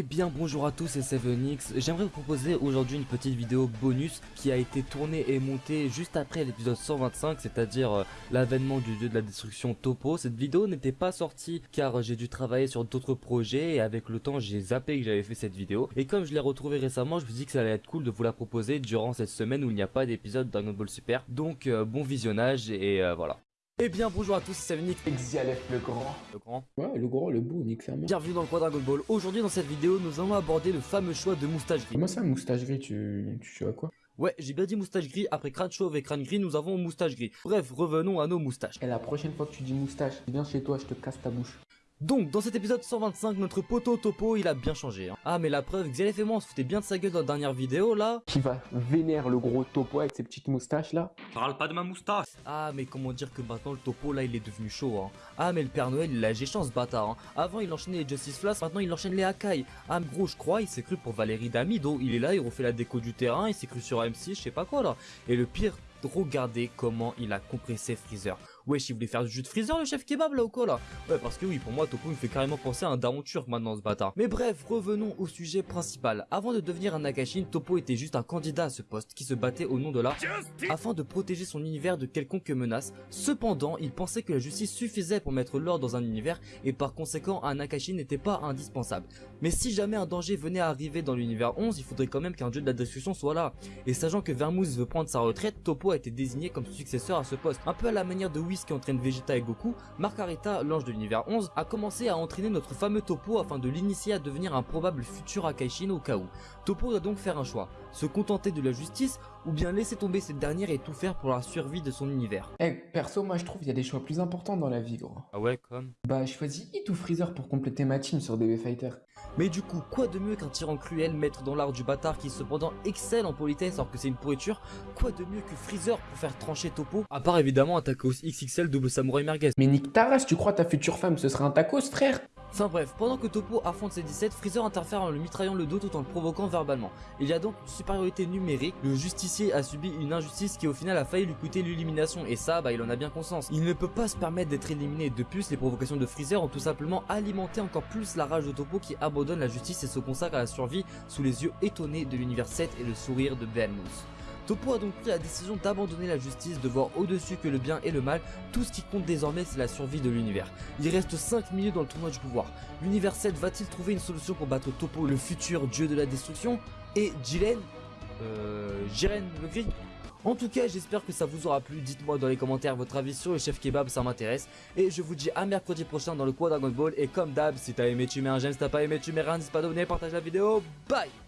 Eh bien bonjour à tous c'est 7X, j'aimerais vous proposer aujourd'hui une petite vidéo bonus qui a été tournée et montée juste après l'épisode 125 c'est à dire euh, l'avènement du dieu de la destruction Topo. Cette vidéo n'était pas sortie car j'ai dû travailler sur d'autres projets et avec le temps j'ai zappé que j'avais fait cette vidéo. Et comme je l'ai retrouvée récemment je me suis dit que ça allait être cool de vous la proposer durant cette semaine où il n'y a pas d'épisode Dragon Ball Super. Donc euh, bon visionnage et euh, voilà eh bien bonjour à tous, c'est Nix Exialef le grand. Le grand Ouais, le grand, le beau, Nick Fermer. Bienvenue dans le coin Dragon Ball. Aujourd'hui dans cette vidéo, nous allons aborder le fameux choix de moustache gris. Comment ça, moustache gris, tu, tu à quoi? Ouais, j'ai bien dit moustache gris, après crâne chauve et crâne gris, nous avons moustache gris. Bref, revenons à nos moustaches. Et la prochaine fois que tu dis moustache, viens chez toi, je te casse ta bouche. Donc, dans cet épisode 125, notre poteau Topo, il a bien changé. Hein. Ah, mais la preuve, Xelef et moi, on se foutait bien de sa gueule dans la dernière vidéo, là. Qui va vénère le gros Topo avec ses petites moustaches, là Parle pas de ma moustache Ah, mais comment dire que maintenant, le Topo, là, il est devenu chaud, hein. Ah, mais le Père Noël, il a géchant, ce bâtard, hein. Avant, il enchaînait les Justice Flash, maintenant, il enchaîne les Akai. Ah, gros, je crois, il s'est cru pour Valérie Damido. Il est là, il refait la déco du terrain, il s'est cru sur AM6, je sais pas quoi, là. Et le pire, regardez comment il a compressé Freezer. Wesh, il voulait faire du jus de freezer le chef kebab là ou quoi là Ouais, parce que oui, pour moi, Topo me fait carrément penser à un daron turc maintenant ce bâtard. Mais bref, revenons au sujet principal. Avant de devenir un Nakashin, Topo était juste un candidat à ce poste qui se battait au nom de la afin de protéger son univers de quelconque menace. Cependant, il pensait que la justice suffisait pour mettre l'ordre dans un univers et par conséquent, un Nakashin n'était pas indispensable. Mais si jamais un danger venait à arriver dans l'univers 11, il faudrait quand même qu'un dieu de la destruction soit là. Et sachant que Vermouth veut prendre sa retraite, Topo a été désigné comme successeur à ce poste. Un peu à la manière de Whis qui entraîne Vegeta et Goku, Margarita, l'ange de l'univers 11, a commencé à entraîner notre fameux Topo afin de l'initier à devenir un probable futur Akaishin au cas où. Topo doit donc faire un choix, se contenter de la justice ou bien laisser tomber cette dernière et tout faire pour la survie de son univers. Eh, perso, moi je trouve qu'il y a des choix plus importants dans la vie, gros. Ah ouais, comme? Bah, je choisis Hit ou Freezer pour compléter ma team sur DB Fighter. Mais du coup, quoi de mieux qu'un tyran cruel, maître dans l'art du bâtard qui cependant excelle en politesse alors que c'est une pourriture? Quoi de mieux que Freezer pour faire trancher Topo? À part évidemment un tacos XXL double samouraï merguez. Mais Nick Taras, tu crois ta future femme ce serait un tacos, frère? Enfin bref, pendant que Topo affronte ses 17, Freezer interfère en le mitraillant le dos tout en le provoquant verbalement. Il y a donc une supériorité numérique, le justicier a subi une injustice qui au final a failli lui coûter l'élimination et ça bah il en a bien conscience. Il ne peut pas se permettre d'être éliminé de plus les provocations de Freezer ont tout simplement alimenté encore plus la rage de Topo qui abandonne la justice et se consacre à la survie sous les yeux étonnés de l'univers 7 et le sourire de Belmouth. Topo a donc pris la décision d'abandonner la justice, de voir au-dessus que le bien et le mal, tout ce qui compte désormais c'est la survie de l'univers. Il reste 5 minutes dans le tournoi du pouvoir. L'univers 7 va-t-il trouver une solution pour battre Topo, le futur dieu de la destruction? Et Jiren Euh... Jiren le gris? En tout cas, j'espère que ça vous aura plu. Dites-moi dans les commentaires votre avis sur le chef kebab, ça m'intéresse. Et je vous dis à mercredi prochain dans le quad Dragon Ball. Et comme d'hab, si t'as aimé, tu mets un j'aime. Si t'as pas aimé, tu mets rien. N'hésite pas à partage la vidéo. Bye